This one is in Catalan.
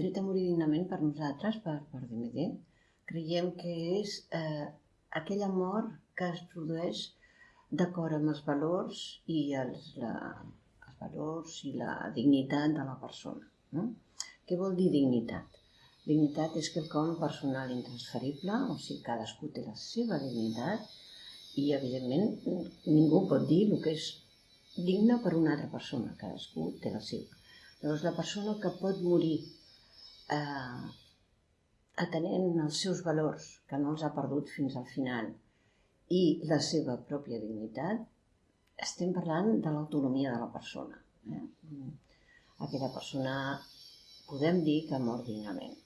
dret a morir dignament per nosaltres, per, per DMD, creiem que és eh, aquella mort que es produeix d'acord amb els valors i els, la, els valors i la dignitat de la persona. No? Què vol dir dignitat? Dignitat és quelcom personal intransferible, o sigui, cadascú té la seva dignitat i, evidentment, ningú pot dir el que és digne per una altra persona, cadascú té la seva. Llavors, la persona que pot morir eh, atenent els seus valors, que no els ha perdut fins al final, i la seva pròpia dignitat, estem parlant de l'autonomia de la persona. Eh? Aquella persona podem dir que mor dignament.